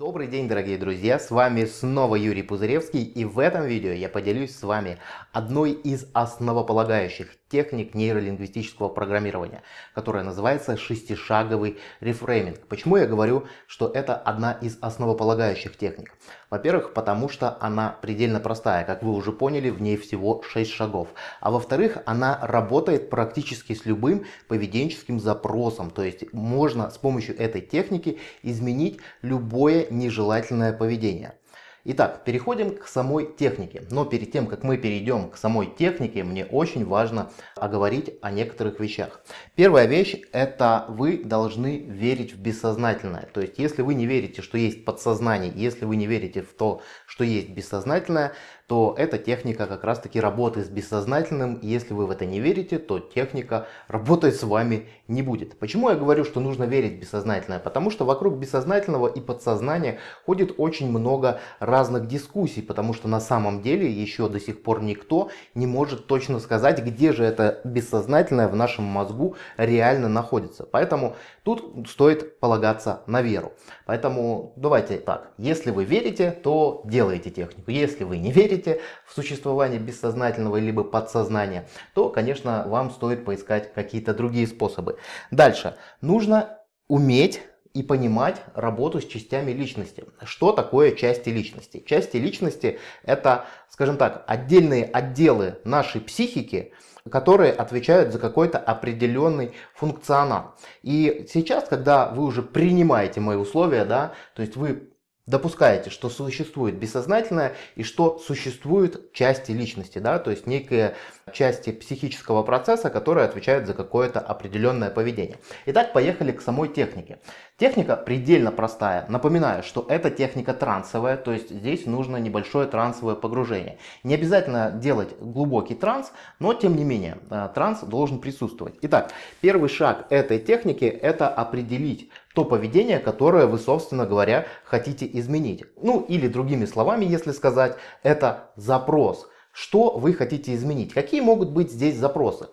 Добрый день, дорогие друзья! С вами снова Юрий Пузыревский и в этом видео я поделюсь с вами одной из основополагающих техник нейролингвистического программирования, которая называется шестишаговый рефрейминг. Почему я говорю, что это одна из основополагающих техник? Во-первых, потому что она предельно простая, как вы уже поняли, в ней всего 6 шагов. А во-вторых, она работает практически с любым поведенческим запросом, то есть можно с помощью этой техники изменить любое нежелательное поведение. Итак, переходим к самой технике. Но перед тем, как мы перейдем к самой технике, мне очень важно оговорить о некоторых вещах. Первая вещь – это вы должны верить в бессознательное. То есть, если вы не верите, что есть подсознание, если вы не верите в то, что есть бессознательное, то эта техника как раз таки работает с бессознательным. И если вы в это не верите, то техника работать с вами не будет. Почему я говорю, что нужно верить в бессознательное? Потому что вокруг бессознательного и подсознания ходит очень много разных дискуссий, потому что на самом деле еще до сих пор никто не может точно сказать, где же это бессознательное в нашем мозгу реально находится. Поэтому тут стоит полагаться на веру. Поэтому давайте так, если вы верите, то делайте технику. Если вы не верите, в существование бессознательного либо подсознания, то, конечно, вам стоит поискать какие-то другие способы. Дальше. Нужно уметь и понимать работу с частями личности. Что такое части личности? Части личности это, скажем так, отдельные отделы нашей психики, которые отвечают за какой-то определенный функционал. И сейчас, когда вы уже принимаете мои условия, да, то есть вы допускаете, что существует бессознательное и что существуют части личности, да, то есть некие части психического процесса, которые отвечают за какое-то определенное поведение. Итак, поехали к самой технике. Техника предельно простая. Напоминаю, что это техника трансовая, то есть здесь нужно небольшое трансовое погружение. Не обязательно делать глубокий транс, но тем не менее э, транс должен присутствовать. Итак, первый шаг этой техники это определить то поведение, которое вы, собственно говоря, хотите изменить. Ну или другими словами, если сказать, это запрос. Что вы хотите изменить? Какие могут быть здесь запросы?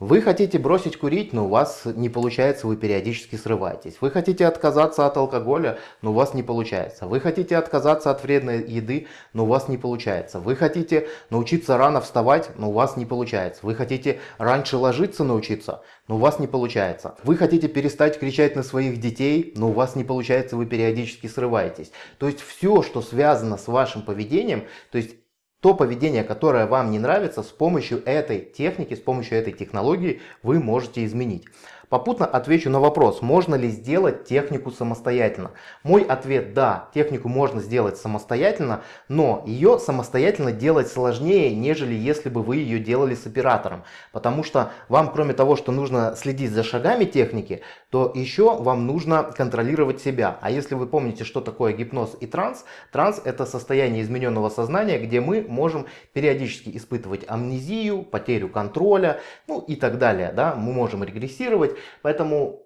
Вы хотите бросить курить, но у вас не получается, вы периодически срываетесь. Вы хотите отказаться от алкоголя, но у вас не получается. Вы хотите отказаться от вредной еды, но у вас не получается. Вы хотите научиться рано вставать, но у вас не получается. Вы хотите раньше ложиться научиться, но у вас не получается. Вы хотите перестать кричать на своих детей, но у вас не получается, вы периодически срываетесь. То есть все, что связано с вашим поведением, то есть то поведение, которое вам не нравится, с помощью этой техники, с помощью этой технологии вы можете изменить. Попутно отвечу на вопрос, можно ли сделать технику самостоятельно. Мой ответ да, технику можно сделать самостоятельно, но ее самостоятельно делать сложнее, нежели если бы вы ее делали с оператором. Потому что вам кроме того, что нужно следить за шагами техники, то еще вам нужно контролировать себя. А если вы помните, что такое гипноз и транс, транс это состояние измененного сознания, где мы можем периодически испытывать амнезию, потерю контроля, ну и так далее. Да? Мы можем регрессировать. Поэтому,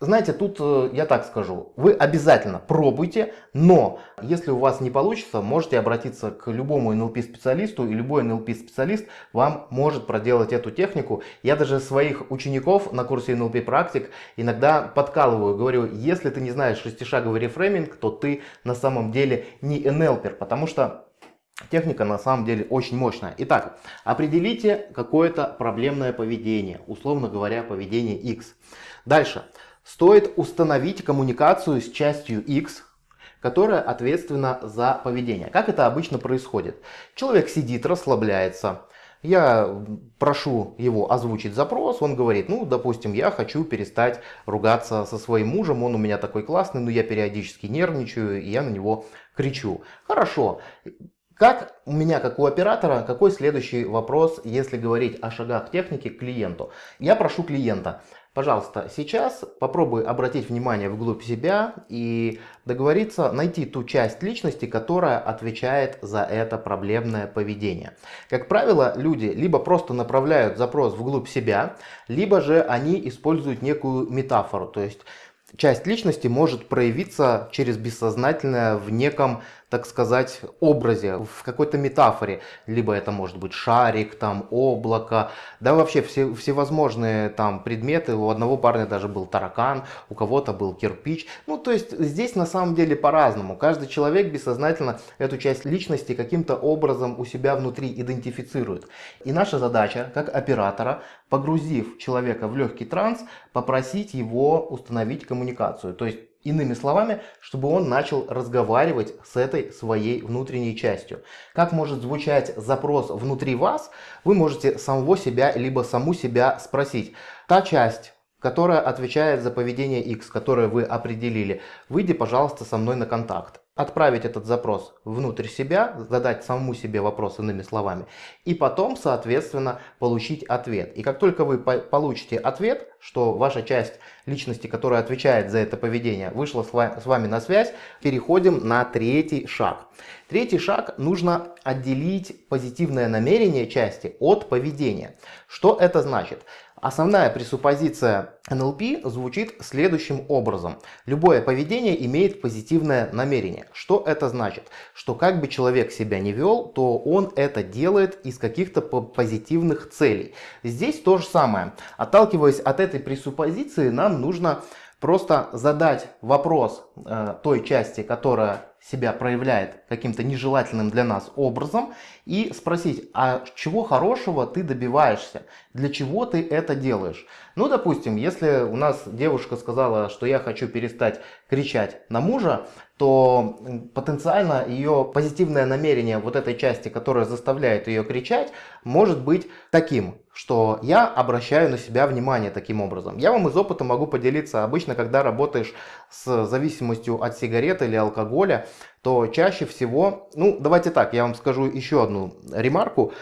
знаете, тут э, я так скажу, вы обязательно пробуйте, но если у вас не получится, можете обратиться к любому НЛП-специалисту, и любой НЛП-специалист вам может проделать эту технику. Я даже своих учеников на курсе НЛП-практик иногда подкалываю, говорю, если ты не знаешь шестишаговый рефрейминг, то ты на самом деле не НЛПер, потому что Техника на самом деле очень мощная. Итак, определите какое-то проблемное поведение, условно говоря, поведение X. Дальше. Стоит установить коммуникацию с частью X, которая ответственна за поведение. Как это обычно происходит? Человек сидит, расслабляется. Я прошу его озвучить запрос, он говорит, ну, допустим, я хочу перестать ругаться со своим мужем, он у меня такой классный, но я периодически нервничаю, и я на него кричу. Хорошо, как у меня, как у оператора, какой следующий вопрос, если говорить о шагах техники к клиенту? Я прошу клиента, пожалуйста, сейчас попробуй обратить внимание вглубь себя и договориться найти ту часть личности, которая отвечает за это проблемное поведение. Как правило, люди либо просто направляют запрос вглубь себя, либо же они используют некую метафору, то есть часть личности может проявиться через бессознательное в неком так сказать, образе, в какой-то метафоре. Либо это может быть шарик, там облако, да вообще все, всевозможные там предметы. У одного парня даже был таракан, у кого-то был кирпич. Ну, то есть здесь на самом деле по-разному. Каждый человек бессознательно эту часть личности каким-то образом у себя внутри идентифицирует. И наша задача, как оператора, погрузив человека в легкий транс, попросить его установить коммуникацию. То есть Иными словами, чтобы он начал разговаривать с этой своей внутренней частью. Как может звучать запрос внутри вас, вы можете самого себя либо саму себя спросить. Та часть, которая отвечает за поведение X, которое вы определили, выйди, пожалуйста, со мной на контакт отправить этот запрос внутрь себя, задать самому себе вопрос иными словами, и потом, соответственно, получить ответ. И как только вы получите ответ, что ваша часть личности, которая отвечает за это поведение, вышла с вами на связь, переходим на третий шаг. Третий шаг нужно отделить позитивное намерение части от поведения. Что это значит? Основная пресуппозиция НЛП звучит следующим образом. Любое поведение имеет позитивное намерение. Что это значит? Что как бы человек себя не вел, то он это делает из каких-то позитивных целей. Здесь то же самое. Отталкиваясь от этой пресуппозиции, нам нужно просто задать вопрос э, той части, которая себя проявляет каким-то нежелательным для нас образом и спросить, а чего хорошего ты добиваешься, для чего ты это делаешь. Ну, допустим, если у нас девушка сказала, что я хочу перестать кричать на мужа, то потенциально ее позитивное намерение вот этой части, которая заставляет ее кричать, может быть таким, что я обращаю на себя внимание таким образом. Я вам из опыта могу поделиться. Обычно, когда работаешь с зависимостью от сигарет или алкоголя, то чаще всего, ну давайте так, я вам скажу еще одну ремарку.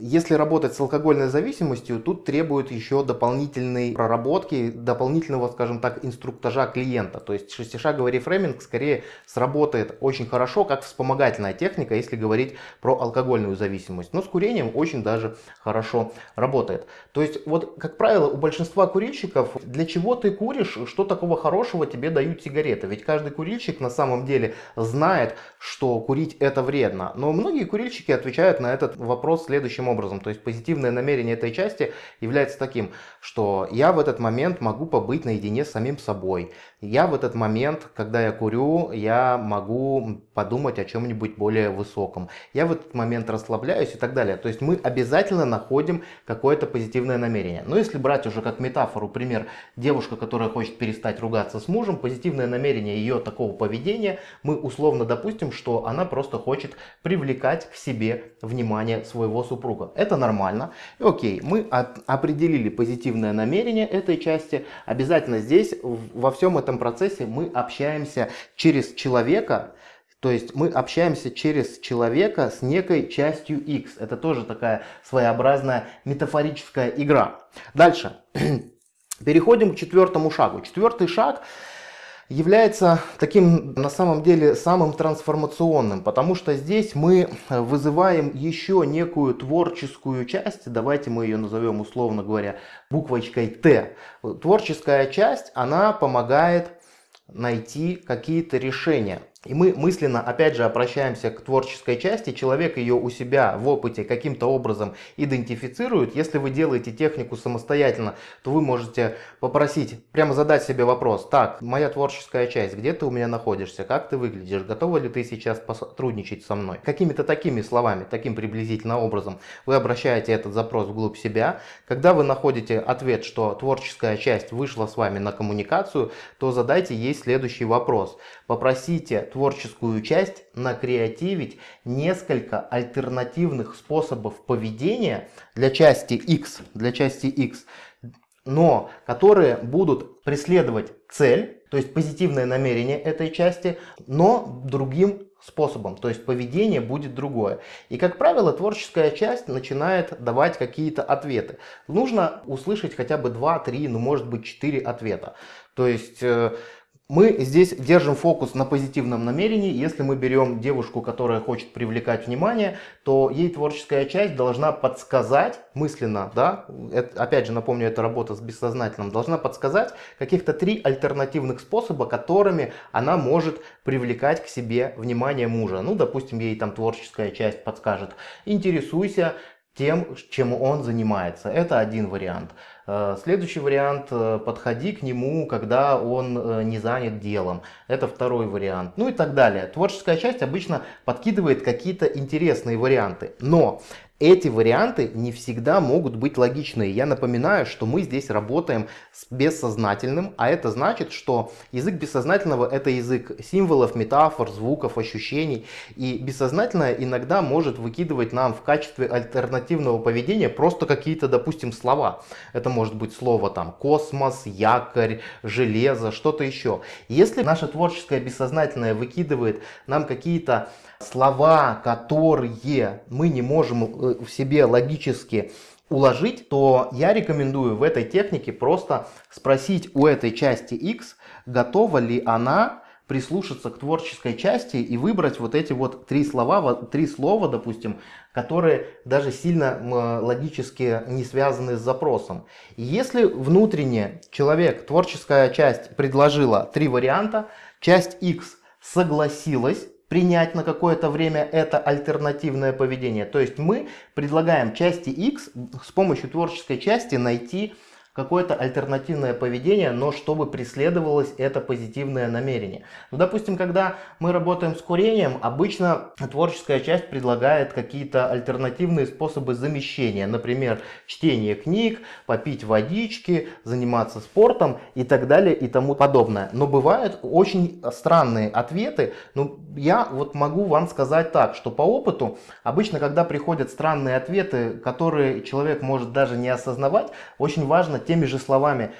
Если работать с алкогольной зависимостью, тут требует еще дополнительной проработки, дополнительного, скажем так, инструктажа клиента. То есть шестишаговый рефрейминг скорее сработает очень хорошо, как вспомогательная техника, если говорить про алкогольную зависимость. Но с курением очень даже хорошо работает. То есть вот, как правило, у большинства курильщиков, для чего ты куришь, что такого хорошего тебе дают сигареты? Ведь каждый курильщик на самом деле знает, что курить это вредно. Но многие курильщики отвечают на этот вопрос следующим следующим образом. То есть позитивное намерение этой части является таким, что я в этот момент могу побыть наедине с самим собой. Я в этот момент, когда я курю, я могу подумать о чем-нибудь более высоком. Я в этот момент расслабляюсь и так далее. То есть мы обязательно находим какое-то позитивное намерение. Но если брать уже как метафору, пример, девушка, которая хочет перестать ругаться с мужем, позитивное намерение ее такого поведения, мы условно допустим, что она просто хочет привлекать к себе внимание своего супруга супруга. Это нормально. И окей, мы от, определили позитивное намерение этой части. Обязательно здесь, во всем этом процессе, мы общаемся через человека, то есть мы общаемся через человека с некой частью X. Это тоже такая своеобразная метафорическая игра. Дальше. Переходим к четвертому шагу. Четвертый шаг является таким на самом деле самым трансформационным, потому что здесь мы вызываем еще некую творческую часть, давайте мы ее назовем условно говоря буквочкой Т. Творческая часть, она помогает найти какие-то решения. И мы мысленно, опять же, обращаемся к творческой части. Человек ее у себя в опыте каким-то образом идентифицирует. Если вы делаете технику самостоятельно, то вы можете попросить, прямо задать себе вопрос. Так, моя творческая часть, где ты у меня находишься? Как ты выглядишь? Готова ли ты сейчас сотрудничать со мной? Какими-то такими словами, таким приблизительно образом вы обращаете этот запрос вглубь себя. Когда вы находите ответ, что творческая часть вышла с вами на коммуникацию, то задайте ей следующий вопрос. Попросите творческую часть накреативить несколько альтернативных способов поведения для части X, для части X, но которые будут преследовать цель, то есть позитивное намерение этой части, но другим способом, то есть поведение будет другое. И как правило творческая часть начинает давать какие-то ответы. Нужно услышать хотя бы 2, 3, ну может быть 4 ответа. То есть э, мы здесь держим фокус на позитивном намерении. Если мы берем девушку, которая хочет привлекать внимание, то ей творческая часть должна подсказать мысленно, да, это, опять же напомню, это работа с бессознательным, должна подсказать каких-то три альтернативных способа, которыми она может привлекать к себе внимание мужа. Ну, допустим, ей там творческая часть подскажет, интересуйся тем, чем он занимается. Это один вариант. Э, следующий вариант, э, подходи к нему, когда он э, не занят делом. Это второй вариант. Ну и так далее. Творческая часть обычно подкидывает какие-то интересные варианты. Но эти варианты не всегда могут быть логичные. Я напоминаю, что мы здесь работаем с бессознательным, а это значит, что язык бессознательного это язык символов, метафор, звуков, ощущений. И бессознательное иногда может выкидывать нам в качестве альтернативного поведения просто какие-то, допустим, слова. Это может быть слово там космос, якорь, железо, что-то еще. Если наше творческое бессознательное выкидывает нам какие-то слова, которые мы не можем э, в себе логически уложить, то я рекомендую в этой технике просто спросить у этой части X, готова ли она прислушаться к творческой части и выбрать вот эти вот три слова, три слова, допустим, которые даже сильно логически не связаны с запросом. И если внутренне человек, творческая часть предложила три варианта, часть X согласилась принять на какое-то время это альтернативное поведение. То есть мы предлагаем части X с помощью творческой части найти какое-то альтернативное поведение, но чтобы преследовалось это позитивное намерение. Ну, допустим, когда мы работаем с курением, обычно творческая часть предлагает какие-то альтернативные способы замещения. Например, чтение книг, попить водички, заниматься спортом и так далее и тому подобное. Но бывают очень странные ответы. Ну, я вот могу вам сказать так, что по опыту, обычно, когда приходят странные ответы, которые человек может даже не осознавать, очень важно теми же словами,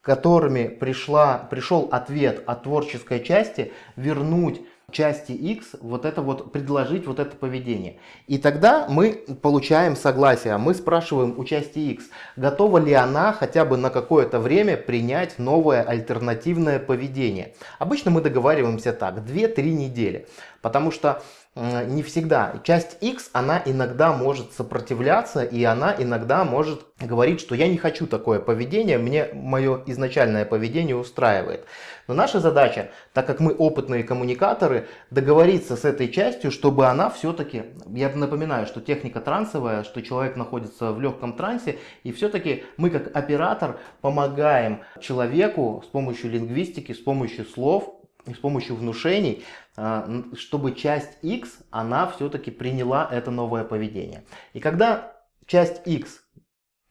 которыми пришла, пришел ответ от творческой части, вернуть части X вот это вот, предложить вот это поведение. И тогда мы получаем согласие. Мы спрашиваем у части X, готова ли она хотя бы на какое-то время принять новое альтернативное поведение. Обычно мы договариваемся так, 2-3 недели. Потому что не всегда. Часть X, она иногда может сопротивляться, и она иногда может говорить, что я не хочу такое поведение, мне мое изначальное поведение устраивает. Но наша задача, так как мы опытные коммуникаторы, договориться с этой частью, чтобы она все-таки, я напоминаю, что техника трансовая, что человек находится в легком трансе, и все-таки мы как оператор помогаем человеку с помощью лингвистики, с помощью слов, с помощью внушений, а, чтобы часть X, она все-таки приняла это новое поведение. И когда часть X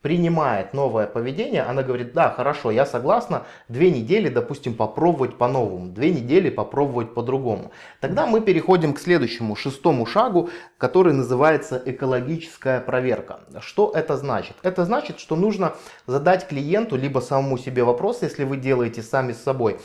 принимает новое поведение, она говорит, да, хорошо, я согласна, две недели, допустим, попробовать по-новому, две недели попробовать по-другому. Тогда мы переходим к следующему, шестому шагу, который называется экологическая проверка. Что это значит? Это значит, что нужно задать клиенту, либо самому себе вопрос, если вы делаете сами с собой,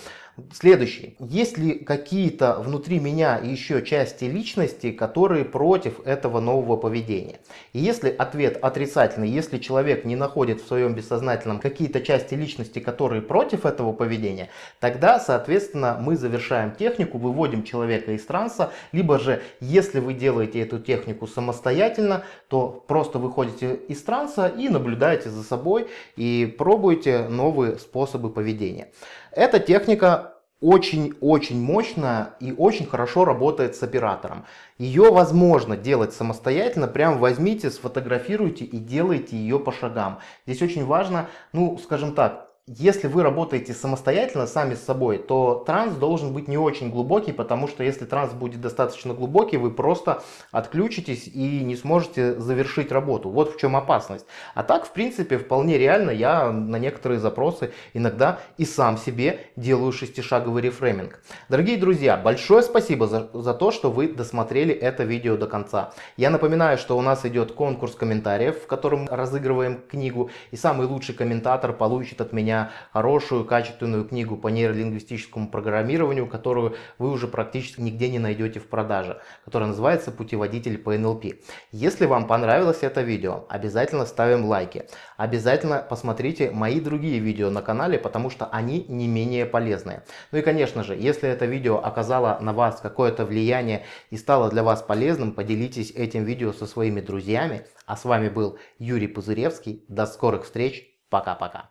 Следующий. Есть ли какие-то внутри меня еще части личности, которые против этого нового поведения? И если ответ отрицательный, если человек не находит в своем бессознательном какие-то части личности, которые против этого поведения, тогда, соответственно, мы завершаем технику, выводим человека из транса, либо же, если вы делаете эту технику самостоятельно, то просто выходите из транса и наблюдаете за собой и пробуете новые способы поведения. Эта техника очень-очень мощная и очень хорошо работает с оператором. Ее возможно делать самостоятельно, прям возьмите, сфотографируйте и делайте ее по шагам. Здесь очень важно, ну скажем так, если вы работаете самостоятельно, сами с собой, то транс должен быть не очень глубокий, потому что если транс будет достаточно глубокий, вы просто отключитесь и не сможете завершить работу. Вот в чем опасность. А так, в принципе, вполне реально я на некоторые запросы иногда и сам себе делаю шестишаговый рефрейминг. Дорогие друзья, большое спасибо за, за то, что вы досмотрели это видео до конца. Я напоминаю, что у нас идет конкурс комментариев, в котором разыгрываем книгу, и самый лучший комментатор получит от меня меня хорошую, качественную книгу по нейролингвистическому программированию, которую вы уже практически нигде не найдете в продаже, которая называется «Путеводитель по НЛП». Если вам понравилось это видео, обязательно ставим лайки. Обязательно посмотрите мои другие видео на канале, потому что они не менее полезные. Ну и конечно же, если это видео оказало на вас какое-то влияние и стало для вас полезным, поделитесь этим видео со своими друзьями. А с вами был Юрий Пузыревский. До скорых встреч. Пока-пока.